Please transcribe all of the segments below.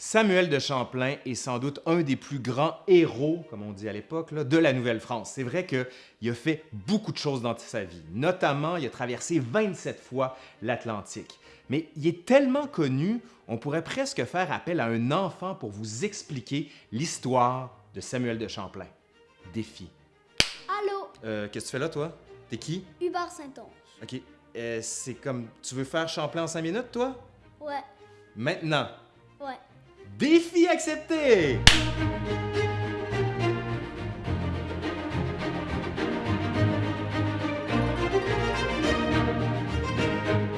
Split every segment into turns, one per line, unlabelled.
Samuel de Champlain est sans doute un des plus grands héros, comme on dit à l'époque, de la Nouvelle-France. C'est vrai qu'il a fait beaucoup de choses dans sa vie. Notamment, il a traversé 27 fois l'Atlantique. Mais il est tellement connu, on pourrait presque faire appel à un enfant pour vous expliquer l'histoire de Samuel de Champlain. Défi.
Allô?
Euh, Qu'est-ce que tu fais là, toi? T'es qui?
Hubert Saint-Onge.
OK. Euh, c'est comme... Tu veux faire Champlain en 5 minutes, toi?
Ouais,
Maintenant. Défi accepté!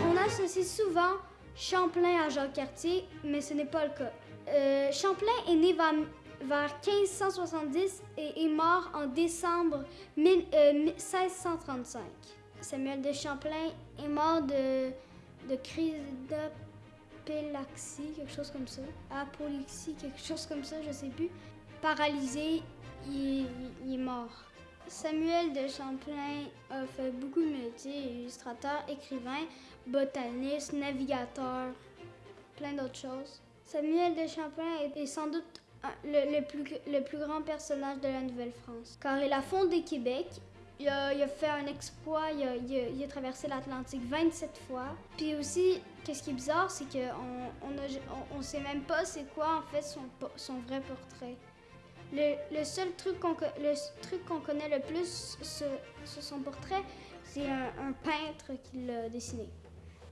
On associe souvent Champlain à Jacques Cartier, mais ce n'est pas le cas. Euh, Champlain est né vers, vers 1570 et est mort en décembre mille- euh, 1635. Samuel de Champlain est mort de, de crise d'apélaxie, quelque chose comme ça. Apoplexie, quelque chose comme ça, je sais plus. Paralysé, il, est mort. Samuel de Champlain a fait beaucoup de métiers, illustrateur, écrivain, botaniste, navigateur, plein d'autres choses. Samuel de Champlain est, sans doute le plus, le plus grand personnage de la Nouvelle-France, car il a fondé Québec. Il a, fait un exploit, il a, traversé l'Atlantique 27 fois. Puis aussi, qu'est-ce qui est bizarre, c'est qu'on on on, on sait même pas c'est quoi en fait son, vrai portrait. Le, seul truc qu'on connaît le plus sur, son portrait, c'est un, peintre qui l'a dessiné.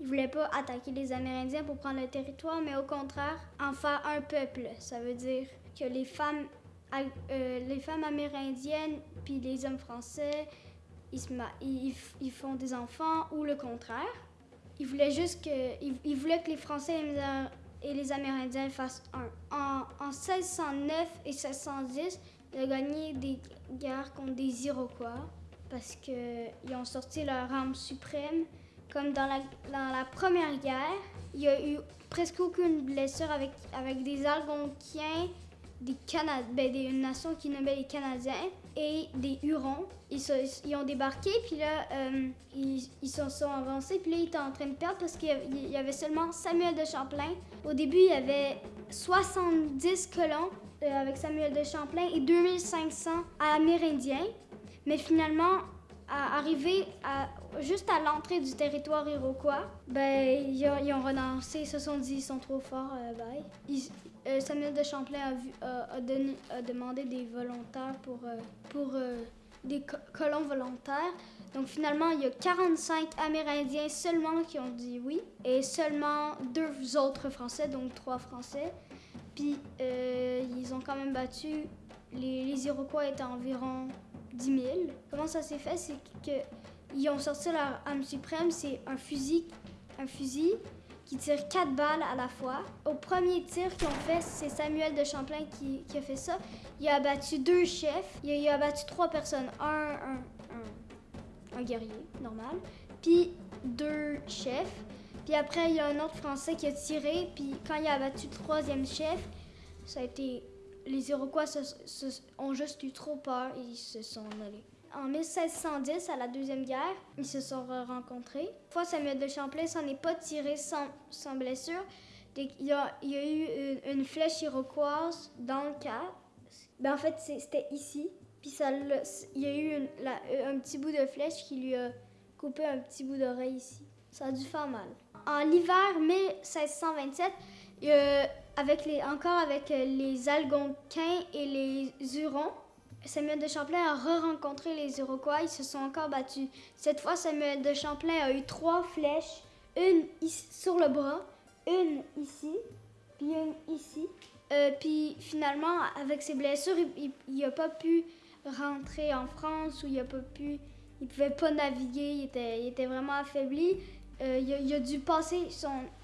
Il voulait pas attaquer les Amérindiens pour prendre le territoire, mais au contraire, en faire un peuple. Ça veut dire que les femmes, euh, les femmes amérindiennes puis les hommes français, ils, se ils, ils ils font des enfants ou le contraire. Il voulait juste que, il, il voulait que les Français et les, Amérindiens fassent un. En, en 1609 et 1610, il a gagné des guerres contre des Iroquois parce qu'ils ont sorti leur arme suprême. Comme dans la, dans la première guerre, il y a eu presque aucune blessure avec, avec des Algonquiens, des Cana ben, des, une qui nommait les Canadiens et des Hurons. Ils, ils ont débarqué, puis là, euh, ils, ils se sont avancés, puis là, ils étaient en train de perdre parce qu'il y avait- il y avait seulement Samuel de Champlain. Au début, il y avait 70 colons euh, avec Samuel de Champlain et 2500 Amérindiens. Mais finalement, à arriver juste à l'entrée du territoire iroquois, ben, ils, ont, ils renoncé, ils se sont dit ils sont trop forts, euh, bye. Euh, Samuel de Champlain a, demandé des volontaires pour, euh, des co- colons volontaires. Donc finalement, il y a 45 Amérindiens seulement qui ont dit oui et seulement deux autres Français, donc trois Français. Puis ils ont quand même battu, les Iroquois étaient environ 10 000. Comment ça s'est fait? C'est qu'ils ont sorti leur arme suprême, c'est un fusil, un fusil qui tire quatre balles à la fois. Au premier tir qu'ils ont fait, c'est Samuel de Champlain qui, a fait ça. Il a abattu deux chefs, il a, il a abattu trois personnes. Un, un, un, un guerrier, normal, puis deux chefs. Puis après, il y a un autre Français qui a tiré, puis quand il a abattu le troisième chef, ça a été... Les Iroquois se- ont juste eu trop peur et ils se sont allés. En 1610, à la Deuxième Guerre, ils se sont rencontrés. Une fois, Samuel de Champlain s'en est pas tiré sans, blessure. Il y a eu une, flèche iroquoise dans le casque. Ben, en fait, c'était ici. Puis il y a eu un petit bout de flèche qui lui a coupé un petit bout d'oreille ici. Ça a dû faire mal. En l'hiver 1627, euh, avec encore avec euh, les Algonquins et les Hurons, Samuel de Champlain a re-rencontré les Iroquois. Ils se sont encore battus. Cette fois, Samuel de Champlain a eu trois flèches. Une sur le bras, une ici, puis une ici. Euh, puis finalement, avec ses blessures, il n'a pas pu rentrer en France ou il a pas pu... Pouvait pas naviguer, il était vraiment affaibli. Euh, il, il a dû passer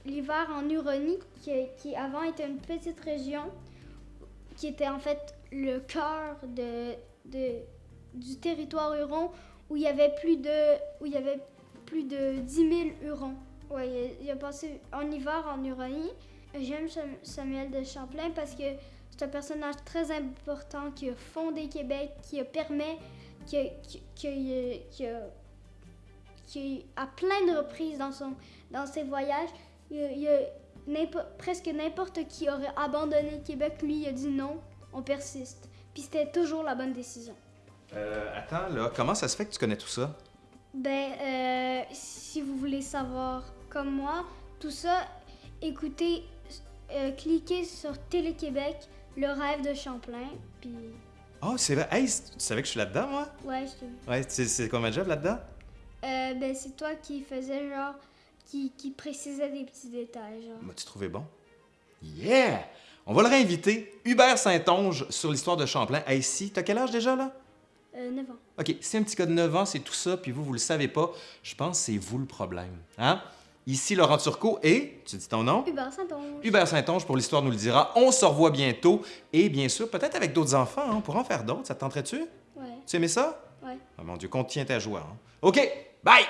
l'hiver en Huronie, qui, avant était une petite région, qui était en fait le cœur du territoire huron, où il y avait plus de, où y avait plus de 10 000 hurons. Il, a, passé en hiver en Huronie. J'aime Sam- Samuel de Champlain parce que c'est un personnage très important qui a fondé Québec, qui a permis, qui qui, à plein de reprises dans, son, dans ses voyages, il il presque n'importe qui aurait abandonné le Québec, lui, il a dit non, on persiste. Puis c'était toujours la bonne décision.
Euh, attends, là, comment ça se fait que tu connais tout ça?
Ben, euh, si vous voulez savoir comme moi, tout ça, écoutez, euh, cliquez sur Télé-Québec, le rêve de Champlain, puis
Oh, c'est vrai. Hey, tu savais que je suis là-dedans, moi?
ouais, je te-
Ouais, c'est c'est quoi ma job là-dedans?
Euh, ben, c'est toi qui faisais genre, qui, qui précisait des petits détails, genre.
M'as-tu trouvé bon? Yeah! On va le réinviter, Hubert Saint-Onge, sur l'histoire de Champlain. Hey, si, t'as quel âge déjà, là?
Euh, 9 ans.
OK, si un petit gars de 9 ans, c'est tout ça, puis vous, vous le savez pas, je pense que c'est vous le problème. Hein? Ici, Laurent Turcot et, tu dis ton nom?
Hubert Saint-Onge.
Hubert Saint-Onge pour l'Histoire nous le dira. On se revoit bientôt. Et bien sûr, peut-être avec d'autres enfants, hein, on pourra en faire d'autres. Ça te tenterait-tu?
Ouais,
Tu aimais ça?
ouais.
Oh mon Dieu, compte tient ta joie. hein. OK, bye!